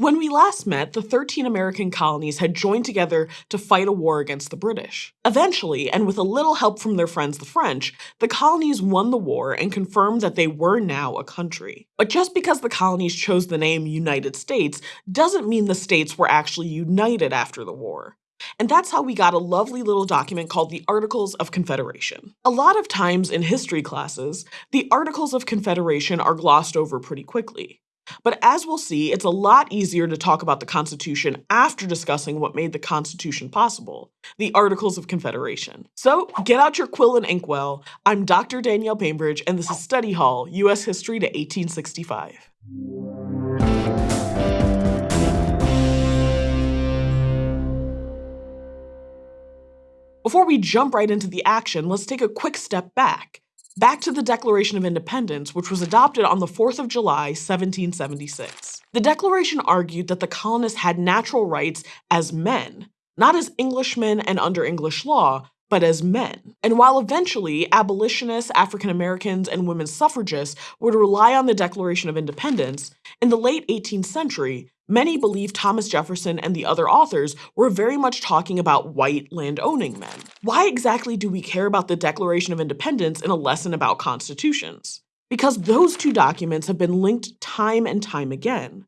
When we last met, the 13 American colonies had joined together to fight a war against the British. Eventually, and with a little help from their friends the French, the colonies won the war and confirmed that they were now a country. But just because the colonies chose the name United States doesn't mean the states were actually united after the war. And that's how we got a lovely little document called the Articles of Confederation. A lot of times in history classes, the Articles of Confederation are glossed over pretty quickly. But as we'll see, it's a lot easier to talk about the Constitution after discussing what made the Constitution possible, the Articles of Confederation. So get out your quill and inkwell. I'm Dr. Danielle Bainbridge, and this is Study Hall, U.S. History to 1865. Before we jump right into the action, let's take a quick step back back to the Declaration of Independence, which was adopted on the 4th of July, 1776. The Declaration argued that the colonists had natural rights as men, not as Englishmen and under English law, but as men. And while eventually abolitionists, African Americans, and women suffragists would rely on the Declaration of Independence, in the late 18th century, many believe Thomas Jefferson and the other authors were very much talking about white land-owning men. Why exactly do we care about the Declaration of Independence in a lesson about constitutions? Because those two documents have been linked time and time again.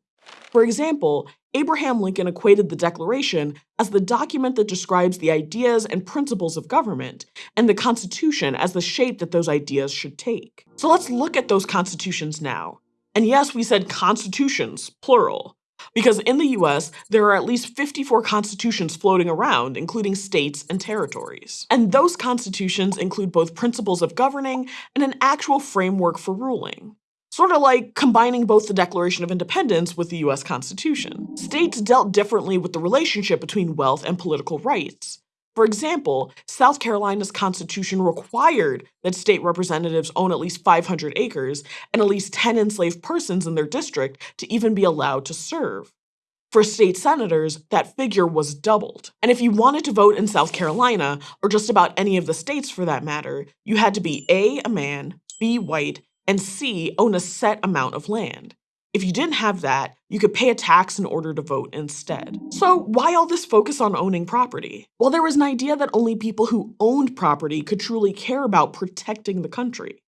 For example, Abraham Lincoln equated the Declaration as the document that describes the ideas and principles of government, and the Constitution as the shape that those ideas should take. So let's look at those constitutions now. And yes, we said constitutions, plural, because in the US, there are at least 54 constitutions floating around, including states and territories. And those constitutions include both principles of governing and an actual framework for ruling sort of like combining both the Declaration of Independence with the US Constitution. States dealt differently with the relationship between wealth and political rights. For example, South Carolina's constitution required that state representatives own at least 500 acres and at least 10 enslaved persons in their district to even be allowed to serve. For state senators, that figure was doubled. And if you wanted to vote in South Carolina, or just about any of the states for that matter, you had to be A, a man, B, white, and C, own a set amount of land. If you didn't have that, you could pay a tax in order to vote instead. So why all this focus on owning property? Well, there was an idea that only people who owned property could truly care about protecting the country.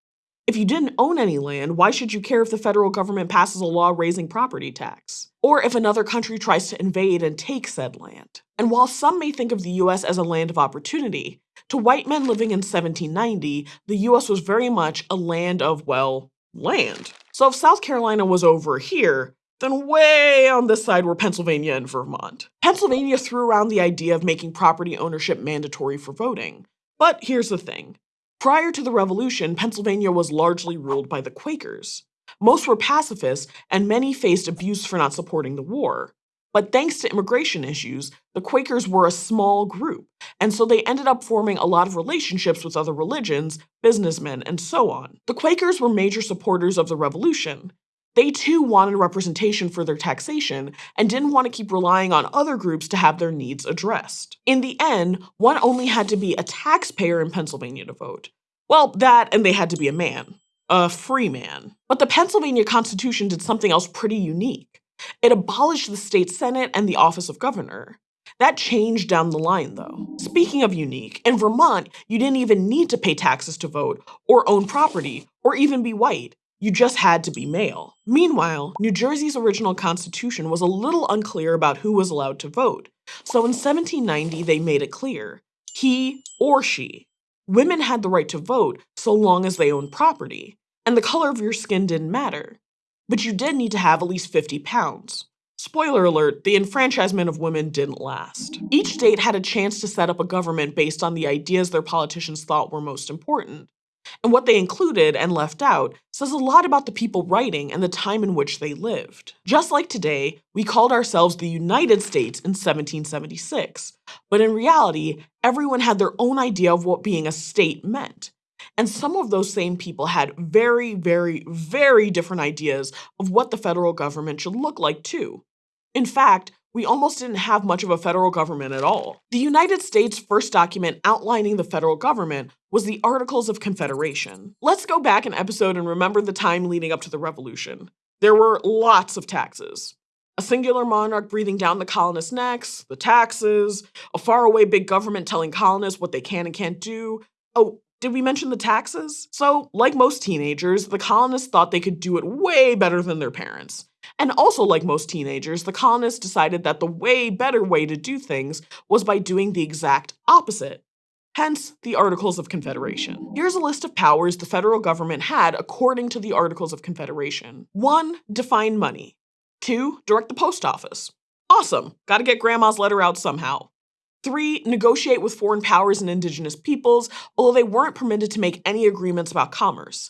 If you didn't own any land, why should you care if the federal government passes a law raising property tax? Or if another country tries to invade and take said land? And while some may think of the US as a land of opportunity, to white men living in 1790, the US was very much a land of, well, land. So if South Carolina was over here, then way on this side were Pennsylvania and Vermont. Pennsylvania threw around the idea of making property ownership mandatory for voting. But here's the thing. Prior to the Revolution, Pennsylvania was largely ruled by the Quakers. Most were pacifists, and many faced abuse for not supporting the war. But thanks to immigration issues, the Quakers were a small group, and so they ended up forming a lot of relationships with other religions, businessmen, and so on. The Quakers were major supporters of the Revolution. They too wanted representation for their taxation and didn't want to keep relying on other groups to have their needs addressed. In the end, one only had to be a taxpayer in Pennsylvania to vote. Well, that and they had to be a man. A free man. But the Pennsylvania Constitution did something else pretty unique. It abolished the state senate and the office of governor. That changed down the line, though. Speaking of unique, in Vermont, you didn't even need to pay taxes to vote, or own property, or even be white. You just had to be male. Meanwhile, New Jersey's original constitution was a little unclear about who was allowed to vote. So in 1790, they made it clear. He or she. Women had the right to vote so long as they owned property, and the color of your skin didn't matter. But you did need to have at least 50 pounds. Spoiler alert, the enfranchisement of women didn't last. Each state had a chance to set up a government based on the ideas their politicians thought were most important. And what they included and left out says a lot about the people writing and the time in which they lived. Just like today, we called ourselves the United States in 1776, but in reality, everyone had their own idea of what being a state meant. And some of those same people had very, very, very different ideas of what the federal government should look like too. In fact, we almost didn't have much of a federal government at all. The United States' first document outlining the federal government was the Articles of Confederation. Let's go back an episode and remember the time leading up to the Revolution. There were lots of taxes. A singular monarch breathing down the colonists' necks, the taxes, a faraway big government telling colonists what they can and can't do. Oh, did we mention the taxes? So, like most teenagers, the colonists thought they could do it way better than their parents. And also, like most teenagers, the colonists decided that the way better way to do things was by doing the exact opposite. Hence, the Articles of Confederation. Here's a list of powers the federal government had according to the Articles of Confederation. 1. Define money. 2. Direct the post office. Awesome, gotta get grandma's letter out somehow. Three, negotiate with foreign powers and indigenous peoples, although they weren't permitted to make any agreements about commerce.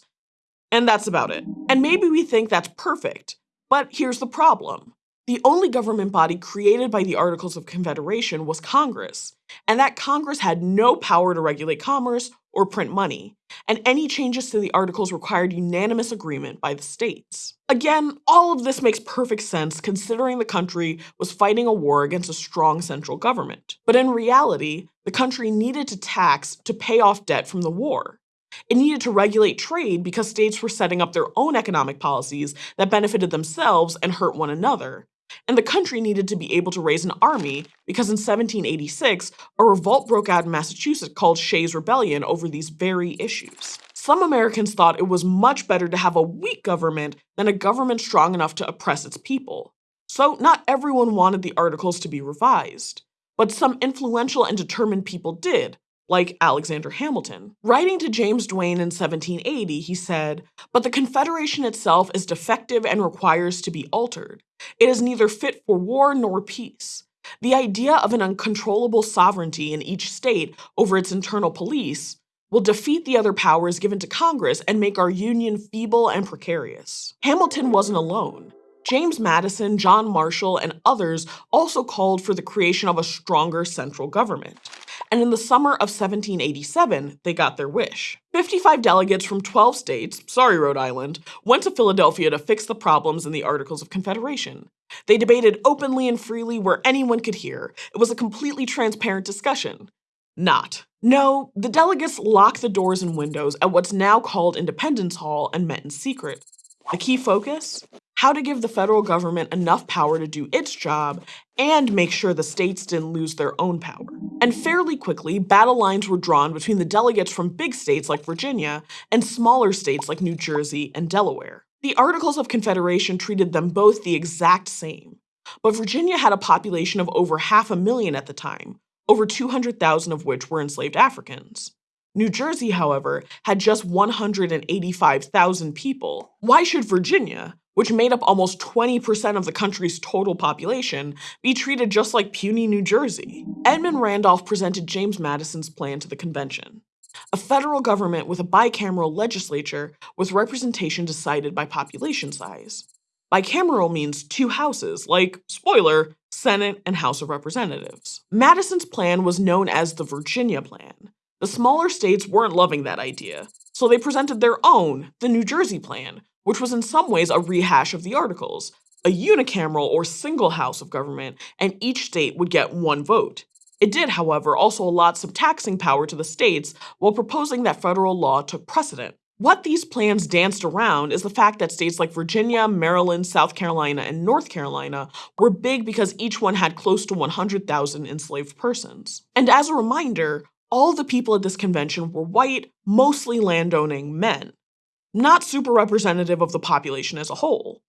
And that's about it. And maybe we think that's perfect, but here's the problem. The only government body created by the Articles of Confederation was Congress, and that Congress had no power to regulate commerce or print money, and any changes to the Articles required unanimous agreement by the states. Again, all of this makes perfect sense considering the country was fighting a war against a strong central government. But in reality, the country needed to tax to pay off debt from the war. It needed to regulate trade because states were setting up their own economic policies that benefited themselves and hurt one another. And the country needed to be able to raise an army because in 1786, a revolt broke out in Massachusetts called Shays' Rebellion over these very issues. Some Americans thought it was much better to have a weak government than a government strong enough to oppress its people. So not everyone wanted the Articles to be revised. But some influential and determined people did, like Alexander Hamilton. Writing to James Duane in 1780, he said, But the Confederation itself is defective and requires to be altered. It is neither fit for war nor peace. The idea of an uncontrollable sovereignty in each state over its internal police will defeat the other powers given to Congress and make our union feeble and precarious. Hamilton wasn't alone. James Madison, John Marshall, and others also called for the creation of a stronger central government and in the summer of 1787, they got their wish. 55 delegates from 12 states, sorry Rhode Island, went to Philadelphia to fix the problems in the Articles of Confederation. They debated openly and freely where anyone could hear. It was a completely transparent discussion. Not. No, the delegates locked the doors and windows at what's now called Independence Hall and met in secret. The key focus? How to give the federal government enough power to do its job and make sure the states didn't lose their own power. And fairly quickly, battle lines were drawn between the delegates from big states like Virginia and smaller states like New Jersey and Delaware. The Articles of Confederation treated them both the exact same. But Virginia had a population of over half a million at the time, over 200,000 of which were enslaved Africans. New Jersey, however, had just 185,000 people. Why should Virginia, which made up almost 20% of the country's total population, be treated just like puny New Jersey. Edmund Randolph presented James Madison's plan to the convention. A federal government with a bicameral legislature with representation decided by population size. Bicameral means two houses, like, spoiler, Senate and House of Representatives. Madison's plan was known as the Virginia Plan. The smaller states weren't loving that idea, so they presented their own, the New Jersey Plan, which was in some ways a rehash of the Articles, a unicameral or single house of government, and each state would get one vote. It did, however, also allot some taxing power to the states while proposing that federal law took precedent. What these plans danced around is the fact that states like Virginia, Maryland, South Carolina, and North Carolina were big because each one had close to 100,000 enslaved persons. And as a reminder, all the people at this convention were white, mostly landowning men not super representative of the population as a whole.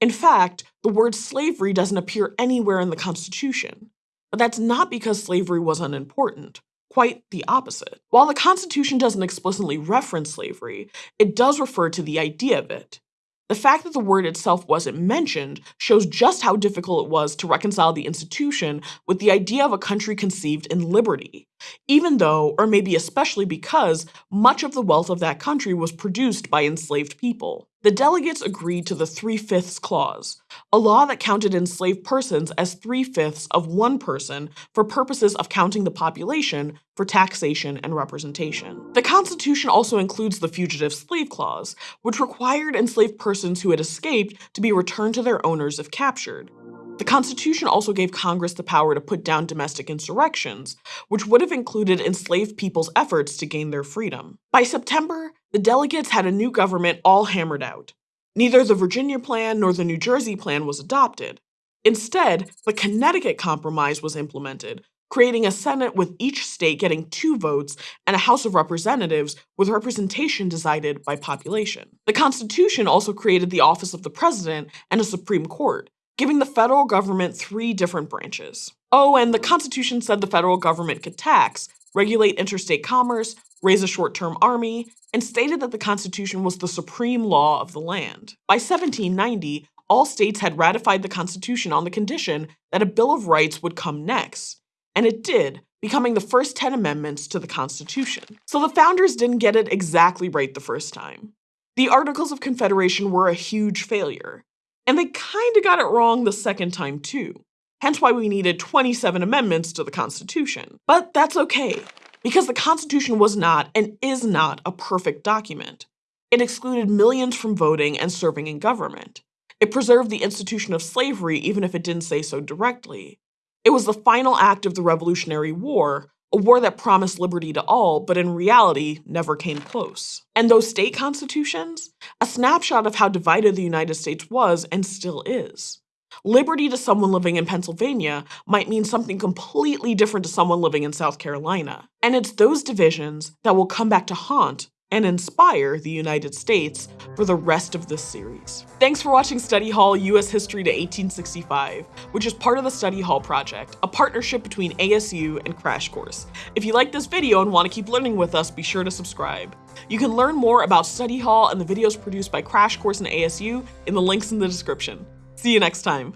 In fact, the word slavery doesn't appear anywhere in the Constitution. But that's not because slavery was unimportant. Quite the opposite. While the Constitution doesn't explicitly reference slavery, it does refer to the idea of it. The fact that the word itself wasn't mentioned shows just how difficult it was to reconcile the institution with the idea of a country conceived in liberty, even though, or maybe especially because, much of the wealth of that country was produced by enslaved people. The delegates agreed to the Three-Fifths Clause, a law that counted enslaved persons as three-fifths of one person for purposes of counting the population for taxation and representation. The Constitution also includes the Fugitive Slave Clause, which required enslaved persons who had escaped to be returned to their owners if captured. The Constitution also gave Congress the power to put down domestic insurrections, which would have included enslaved people's efforts to gain their freedom. By September, the delegates had a new government all hammered out. Neither the Virginia Plan nor the New Jersey Plan was adopted. Instead, the Connecticut Compromise was implemented, creating a Senate with each state getting two votes and a House of Representatives with representation decided by population. The Constitution also created the office of the President and a Supreme Court, giving the federal government three different branches. Oh, and the Constitution said the federal government could tax, regulate interstate commerce, raise a short term army, and stated that the Constitution was the supreme law of the land. By 1790, all states had ratified the Constitution on the condition that a Bill of Rights would come next and it did, becoming the first 10 amendments to the Constitution. So the founders didn't get it exactly right the first time. The Articles of Confederation were a huge failure, and they kinda got it wrong the second time too. Hence why we needed 27 amendments to the Constitution. But that's okay, because the Constitution was not and is not a perfect document. It excluded millions from voting and serving in government. It preserved the institution of slavery even if it didn't say so directly. It was the final act of the Revolutionary War, a war that promised liberty to all, but in reality never came close. And those state constitutions? A snapshot of how divided the United States was and still is. Liberty to someone living in Pennsylvania might mean something completely different to someone living in South Carolina. And it's those divisions that will come back to haunt and inspire the United States for the rest of this series. Thanks for watching Study Hall US History to 1865, which is part of the Study Hall Project, a partnership between ASU and Crash Course. If you like this video and want to keep learning with us, be sure to subscribe. You can learn more about Study Hall and the videos produced by Crash Course and ASU in the links in the description. See you next time.